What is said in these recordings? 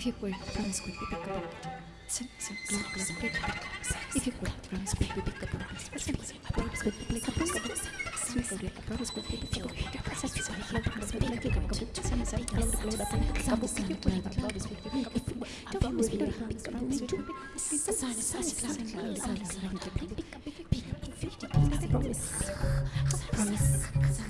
If you were promise would be pick up. Sen sen glad glad pick up. If you were promise would be pick up. Sen sen promise would be pick up. Sen glad promise would be pick up. Sen glad promise would be pick up. Sen sen glad glad pick up. Sen glad promise would be pick up. If you promise would be pick up. Promise sen sen glad glad glad pick up. Promise. Promise.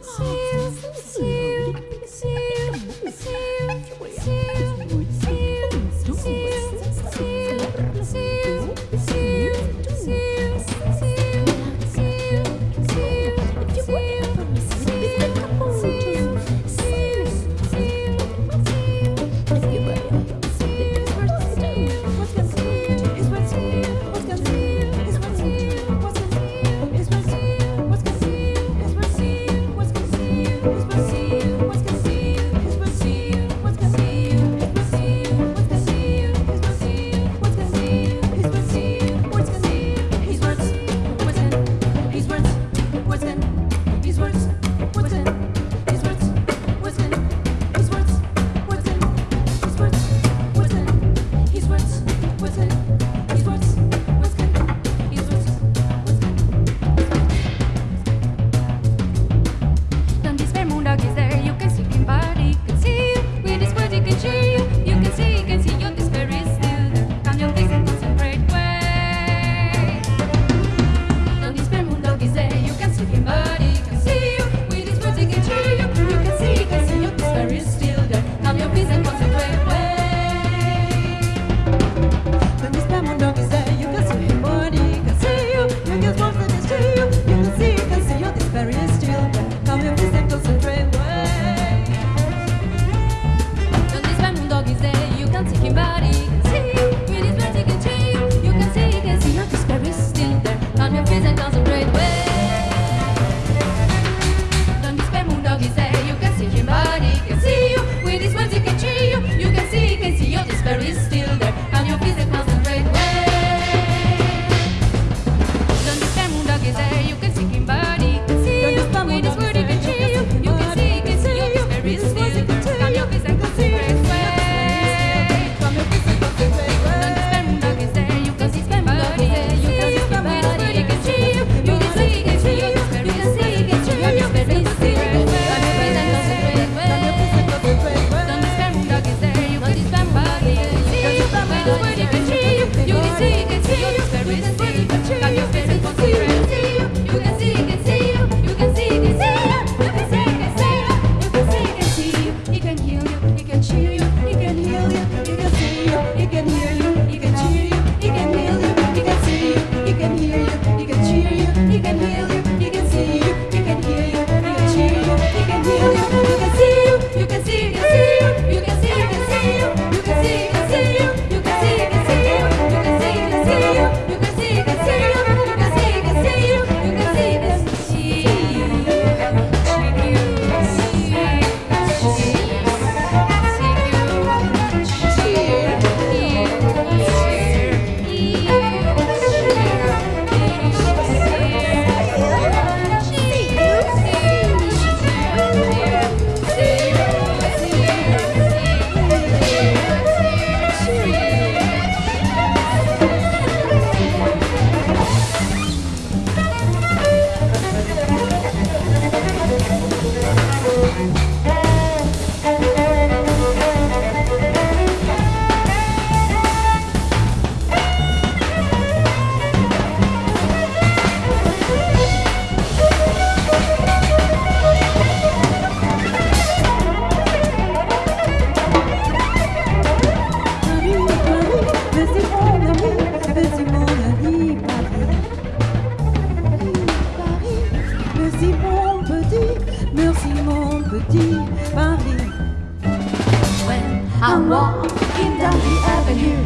walking down the avenue.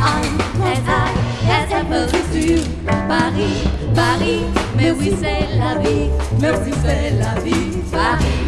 I'm as I as happens to you. Paris, Paris, mais oui c'est la vie, merci c'est la vie, Paris.